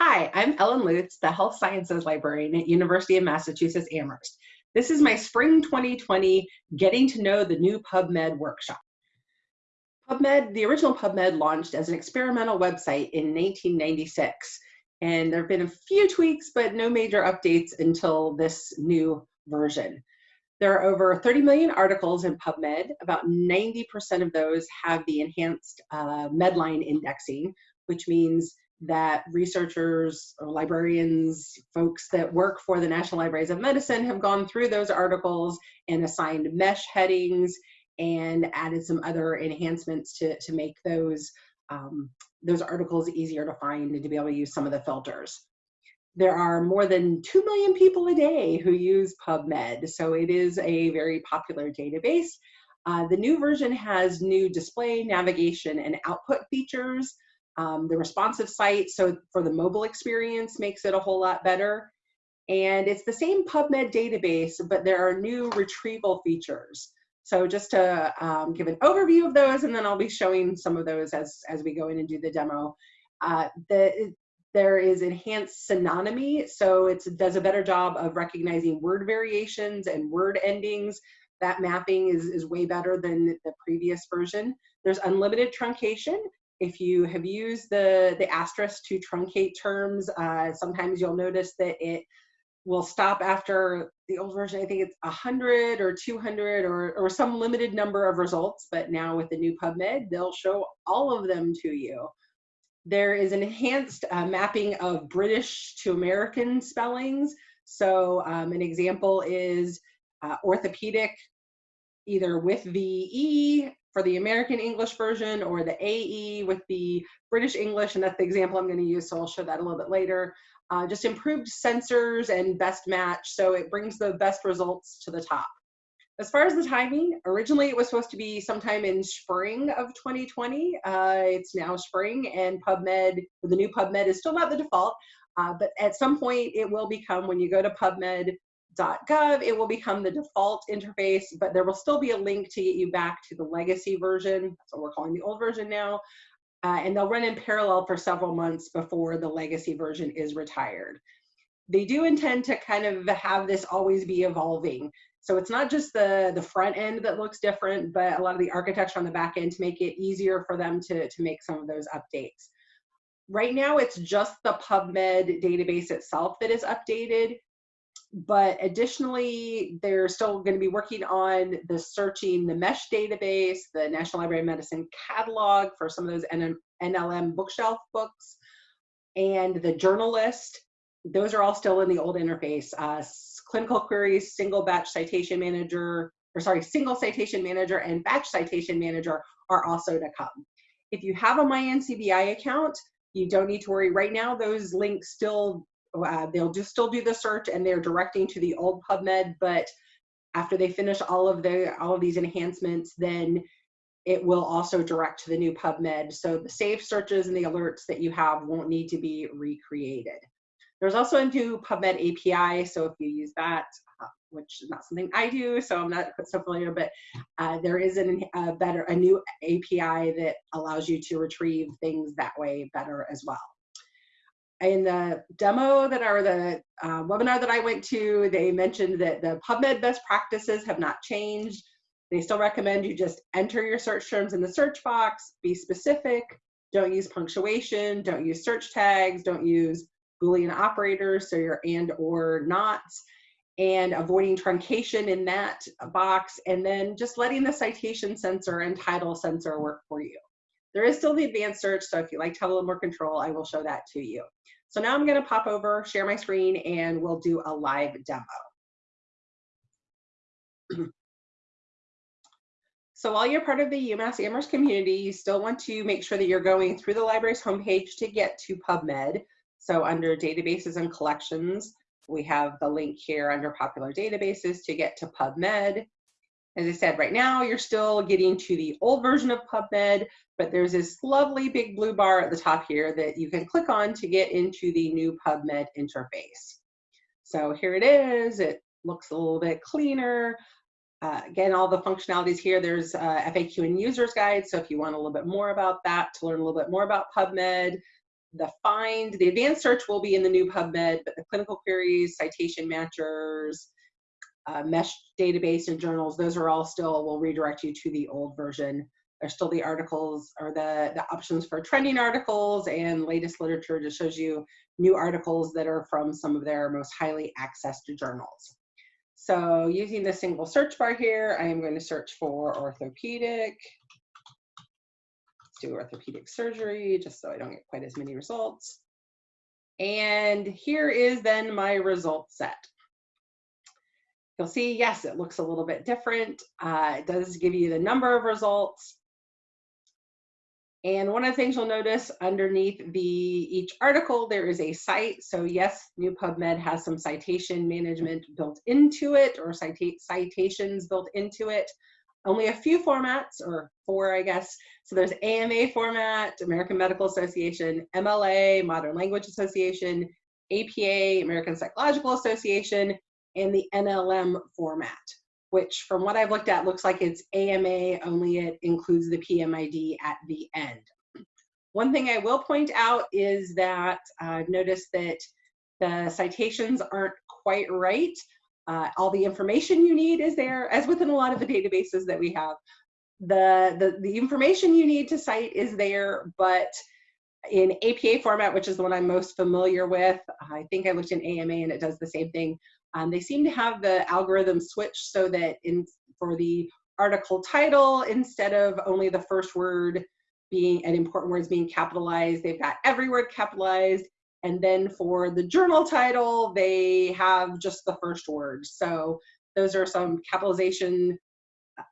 Hi, I'm Ellen Lutz, the Health Sciences Librarian at University of Massachusetts Amherst. This is my Spring 2020 Getting to Know the New PubMed workshop. PubMed, the original PubMed launched as an experimental website in 1996, and there have been a few tweaks, but no major updates until this new version. There are over 30 million articles in PubMed. About 90% of those have the enhanced uh, Medline indexing, which means that researchers or librarians, folks that work for the National Libraries of Medicine have gone through those articles and assigned MeSH headings and added some other enhancements to, to make those, um, those articles easier to find and to be able to use some of the filters. There are more than 2 million people a day who use PubMed, so it is a very popular database. Uh, the new version has new display, navigation, and output features. Um, the responsive site, so for the mobile experience, makes it a whole lot better. And it's the same PubMed database, but there are new retrieval features. So just to um, give an overview of those, and then I'll be showing some of those as, as we go in and do the demo. Uh, the, there is enhanced synonymy, so it does a better job of recognizing word variations and word endings. That mapping is, is way better than the previous version. There's unlimited truncation, if you have used the, the asterisk to truncate terms, uh, sometimes you'll notice that it will stop after the old version. I think it's 100 or 200 or, or some limited number of results, but now with the new PubMed, they'll show all of them to you. There is an enhanced uh, mapping of British to American spellings. So um, an example is uh, orthopedic, either with the E for the American English version or the AE with the British English, and that's the example I'm going to use, so I'll show that a little bit later. Uh, just improved sensors and best match, so it brings the best results to the top. As far as the timing, originally it was supposed to be sometime in spring of 2020. Uh, it's now spring, and PubMed, the new PubMed is still not the default, uh, but at some point it will become when you go to PubMed .gov, it will become the default interface, but there will still be a link to get you back to the legacy version. That's what we're calling the old version now. Uh, and they'll run in parallel for several months before the legacy version is retired. They do intend to kind of have this always be evolving. So it's not just the, the front end that looks different, but a lot of the architecture on the back end to make it easier for them to, to make some of those updates. Right now, it's just the PubMed database itself that is updated but additionally, they're still going to be working on the searching the MeSH database, the National Library of Medicine catalog for some of those NLM bookshelf books, and the journal list. Those are all still in the old interface. Uh, clinical queries, single batch citation manager, or sorry, single citation manager and batch citation manager are also to come. If you have a MyNCBI account, you don't need to worry. Right now, those links still uh, they'll just still do the search and they're directing to the old PubMed, but after they finish all of the all of these enhancements, then it will also direct to the new PubMed. So the saved searches and the alerts that you have won't need to be recreated. There's also a new PubMed API, so if you use that, uh, which is not something I do, so I'm not so familiar, but uh, there is an, a better, a new API that allows you to retrieve things that way better as well in the demo that are the uh, webinar that I went to, they mentioned that the PubMed best practices have not changed. They still recommend you just enter your search terms in the search box, be specific, don't use punctuation, don't use search tags, don't use Boolean operators, so your and or nots, and avoiding truncation in that box, and then just letting the citation sensor and title sensor work for you. There is still the advanced search, so if you like to have a little more control, I will show that to you. So now I'm gonna pop over, share my screen, and we'll do a live demo. So while you're part of the UMass Amherst community, you still want to make sure that you're going through the library's homepage to get to PubMed. So under databases and collections, we have the link here under popular databases to get to PubMed. As I said, right now you're still getting to the old version of PubMed, but there's this lovely big blue bar at the top here that you can click on to get into the new PubMed interface. So here it is. It looks a little bit cleaner. Uh, again, all the functionalities here, there's uh, FAQ and user's guide. So if you want a little bit more about that, to learn a little bit more about PubMed, the find, the advanced search will be in the new PubMed, but the clinical queries, citation matchers, uh, MeSH database and journals, those are all still, will redirect you to the old version. There's still the articles or the, the options for trending articles and latest literature just shows you new articles that are from some of their most highly accessed journals. So using the single search bar here, I am going to search for orthopedic. Let's do orthopedic surgery just so I don't get quite as many results. And here is then my result set. You'll see, yes, it looks a little bit different. Uh, it does give you the number of results. And one of the things you'll notice underneath the each article, there is a cite. So yes, new PubMed has some citation management built into it or cita citations built into it. Only a few formats, or four, I guess. So there's AMA format, American Medical Association, MLA, Modern Language Association, APA, American Psychological Association, and the NLM format which from what I've looked at looks like it's AMA, only it includes the PMID at the end. One thing I will point out is that I've noticed that the citations aren't quite right. Uh, all the information you need is there, as within a lot of the databases that we have. The, the, the information you need to cite is there, but in APA format, which is the one I'm most familiar with, I think I looked in AMA and it does the same thing. Um, they seem to have the algorithm switched so that in for the article title, instead of only the first word being and important words being capitalized, they've got every word capitalized. And then for the journal title, they have just the first word. So those are some capitalization uh,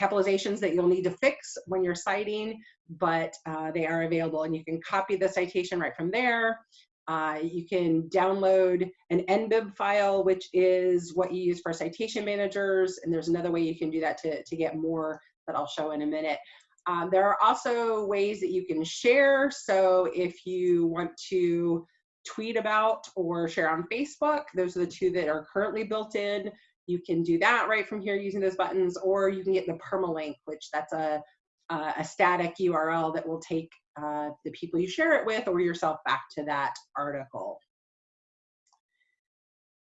capitalizations that you'll need to fix when you're citing, but uh, they are available and you can copy the citation right from there. Uh, you can download an NBIB file, which is what you use for citation managers. And there's another way you can do that to, to get more that I'll show in a minute. Um, there are also ways that you can share. So if you want to tweet about or share on Facebook, those are the two that are currently built in. You can do that right from here using those buttons, or you can get the permalink, which that's a, a static URL that will take uh, the people you share it with or yourself back to that article.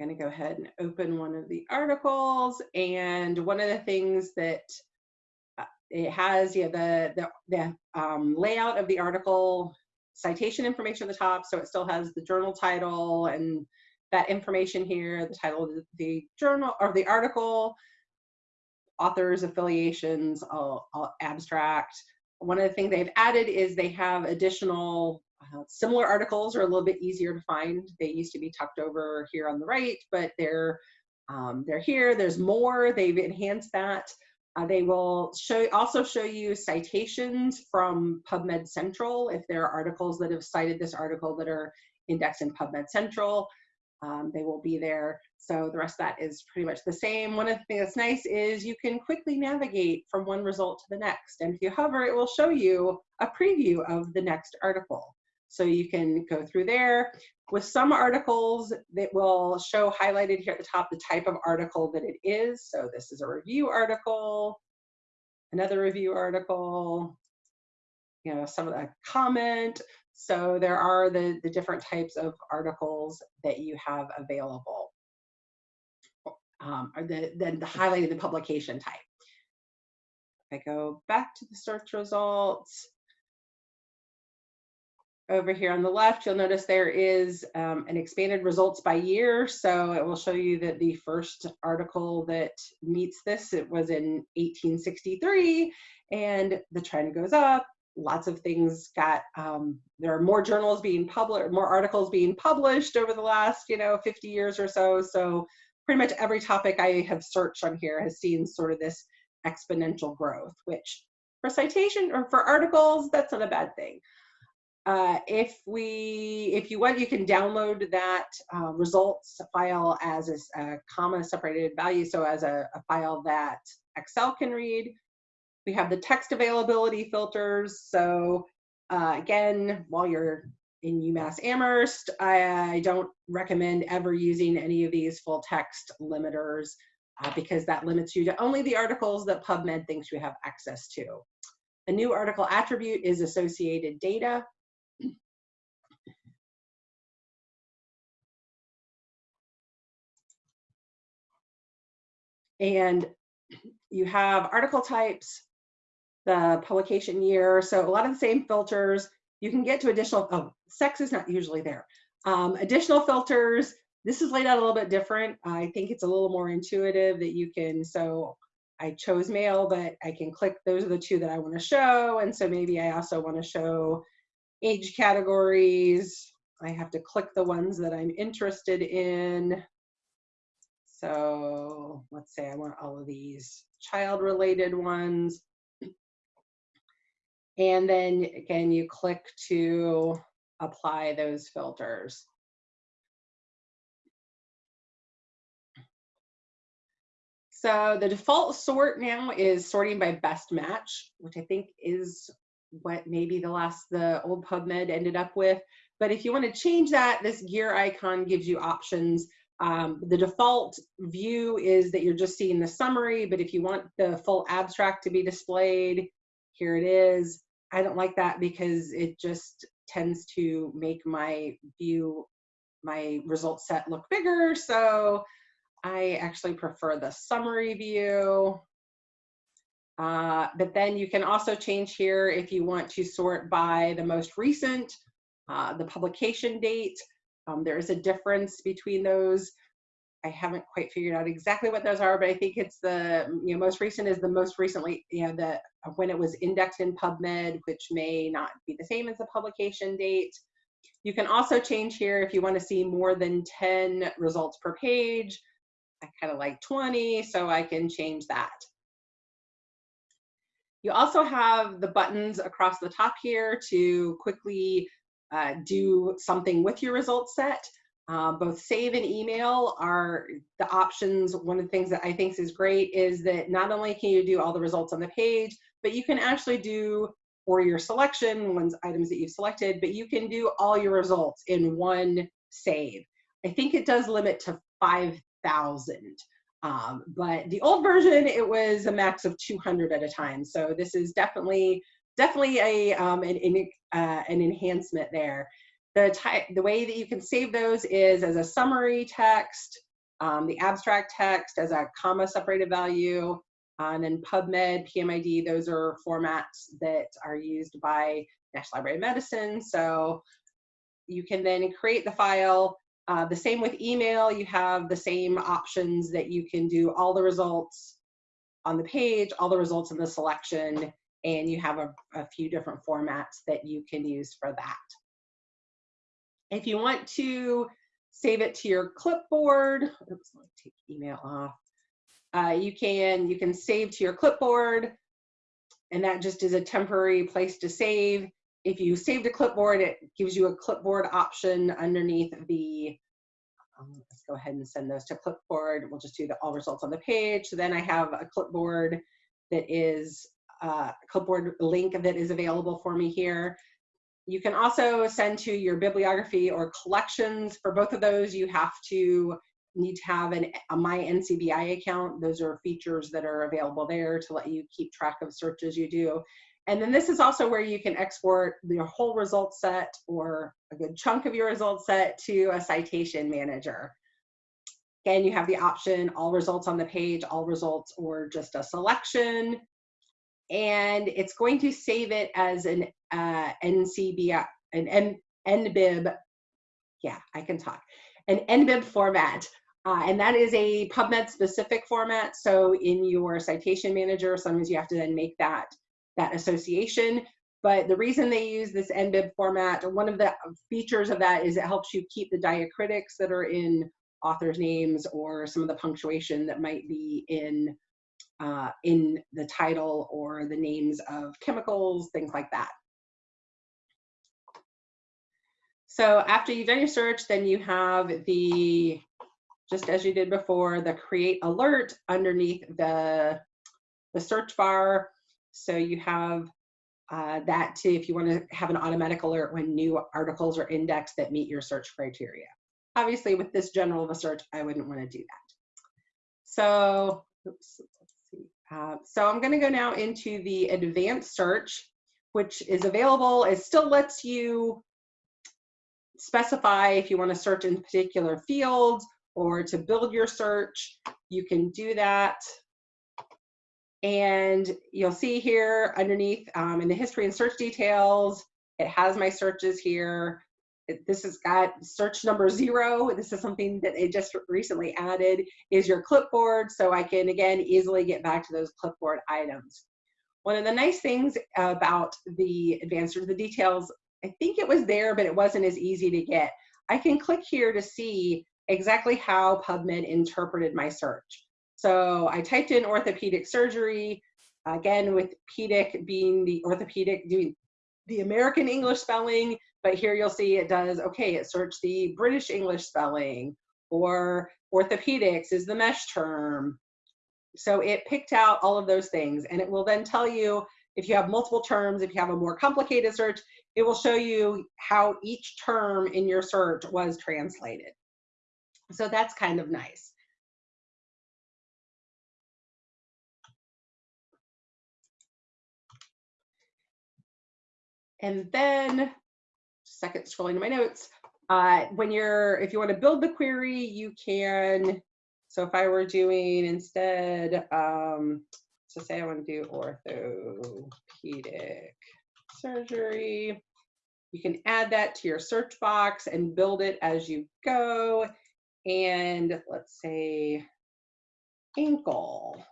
I'm gonna go ahead and open one of the articles and one of the things that uh, it has yeah the the, the um, layout of the article citation information at the top so it still has the journal title and that information here the title of the journal or the article authors affiliations all, all abstract one of the things they've added is they have additional uh, similar articles are a little bit easier to find. They used to be tucked over here on the right, but they're um, they're here. There's more. They've enhanced that. Uh, they will show also show you citations from PubMed Central if there are articles that have cited this article that are indexed in PubMed Central. Um, they will be there. So the rest of that is pretty much the same. One of the things that's nice is you can quickly navigate from one result to the next. And if you hover, it will show you a preview of the next article. So you can go through there. With some articles, that will show highlighted here at the top the type of article that it is. So this is a review article, another review article, you know, some of the comment. So there are the, the different types of articles that you have available. Um, or the, then the highlighting the publication type. If I go back to the search results, over here on the left, you'll notice there is um, an expanded results by year. So it will show you that the first article that meets this, it was in 1863 and the trend goes up lots of things got um, there are more journals being published more articles being published over the last you know 50 years or so. So pretty much every topic i have searched on here has seen sort of this exponential growth which for citation or for articles that's not a bad thing. Uh, if we if you want you can download that uh, results file as a, a comma separated value. So as a, a file that excel can read we have the text availability filters. So uh, again, while you're in UMass Amherst, I, I, don't recommend ever using any of these full text limiters uh, because that limits you to only the articles that PubMed thinks you have access to. A new article attribute is associated data. And you have article types, the publication year. So a lot of the same filters. You can get to additional, oh, sex is not usually there. Um, additional filters, this is laid out a little bit different. I think it's a little more intuitive that you can, so I chose male, but I can click, those are the two that I wanna show. And so maybe I also wanna show age categories. I have to click the ones that I'm interested in. So let's say I want all of these child related ones. And then again, you click to apply those filters. So the default sort now is sorting by best match, which I think is what maybe the last, the old PubMed ended up with. But if you want to change that, this gear icon gives you options. Um, the default view is that you're just seeing the summary, but if you want the full abstract to be displayed, here it is. I don't like that because it just tends to make my view, my result set look bigger. So I actually prefer the summary view. Uh, but then you can also change here if you want to sort by the most recent, uh, the publication date. Um, there is a difference between those. I haven't quite figured out exactly what those are, but I think it's the you know most recent is the most recently you know the when it was indexed in PubMed, which may not be the same as the publication date. You can also change here if you want to see more than 10 results per page. I kind of like 20, so I can change that. You also have the buttons across the top here to quickly uh, do something with your results set. Uh, both save and email are the options. One of the things that I think is great is that not only can you do all the results on the page, but you can actually do for your selection, ones items that you've selected, but you can do all your results in one save. I think it does limit to 5,000. Um, but the old version, it was a max of 200 at a time. So this is definitely, definitely a, um, an, an, uh, an enhancement there. The, type, the way that you can save those is as a summary text, um, the abstract text as a comma separated value, and then PubMed, PMID, those are formats that are used by National Library of Medicine. So you can then create the file. Uh, the same with email, you have the same options that you can do all the results on the page, all the results in the selection, and you have a, a few different formats that you can use for that. If you want to save it to your clipboard, oops, let me take email off. Uh, you can you can save to your clipboard, and that just is a temporary place to save. If you save to clipboard, it gives you a clipboard option underneath the. Um, let's go ahead and send those to clipboard. We'll just do the all results on the page. So then I have a clipboard that is uh, a clipboard link that is available for me here. You can also send to your bibliography or collections. For both of those, you have to need to have an, a My NCBI account. Those are features that are available there to let you keep track of searches you do. And then this is also where you can export your whole result set or a good chunk of your result set to a citation manager. Again, you have the option all results on the page, all results, or just a selection. And it's going to save it as an uh, NCBI, an N, NBIB, yeah, I can talk, an NBIB format. Uh, and that is a PubMed specific format. So in your citation manager, sometimes you have to then make that, that association. But the reason they use this NBIB format, one of the features of that is it helps you keep the diacritics that are in authors' names or some of the punctuation that might be in uh, in the title or the names of chemicals, things like that. So after you've done your search, then you have the just as you did before, the create alert underneath the, the search bar. So you have uh, that too if you want to have an automatic alert when new articles are indexed that meet your search criteria. Obviously, with this general of a search, I wouldn't want to do that. So, oops, let's see. Uh, so I'm going to go now into the advanced search, which is available. It still lets you specify if you want to search in particular fields or to build your search, you can do that. And you'll see here underneath um, in the history and search details, it has my searches here. This has got search number zero. This is something that it just recently added is your clipboard. So I can, again, easily get back to those clipboard items. One of the nice things about the advanced search, the details, I think it was there, but it wasn't as easy to get. I can click here to see exactly how PubMed interpreted my search. So I typed in orthopedic surgery, again with pedic being the orthopedic doing the American English spelling, but here you'll see it does, okay, it searched the British English spelling, or orthopedics is the MeSH term. So it picked out all of those things, and it will then tell you if you have multiple terms, if you have a more complicated search, it will show you how each term in your search was translated. So that's kind of nice. And then, second scrolling to my notes, uh, when you're, if you want to build the query, you can, so if I were doing instead, um, so say I want to do orthopedic surgery, you can add that to your search box and build it as you go. And let's say ankle.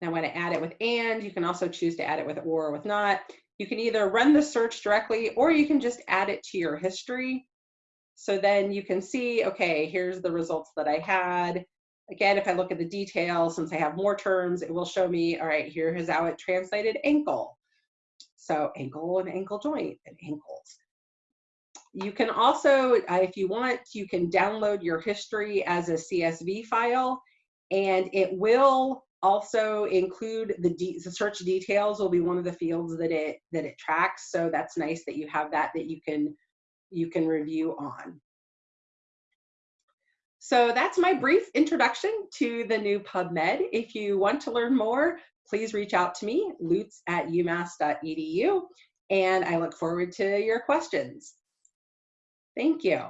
Now when I'm going to add it with and. You can also choose to add it with or or with not. You can either run the search directly or you can just add it to your history. So then you can see, okay, here's the results that I had. Again, if I look at the details, since I have more terms, it will show me, all right, here is how it translated ankle. So ankle and ankle joint and ankles. You can also, uh, if you want, you can download your history as a CSV file and it will also include the, de the search details will be one of the fields that it that it tracks. So that's nice that you have that that you can you can review on. So that's my brief introduction to the new PubMed. If you want to learn more, please reach out to me, lutz at umass.edu, and I look forward to your questions. Thank you.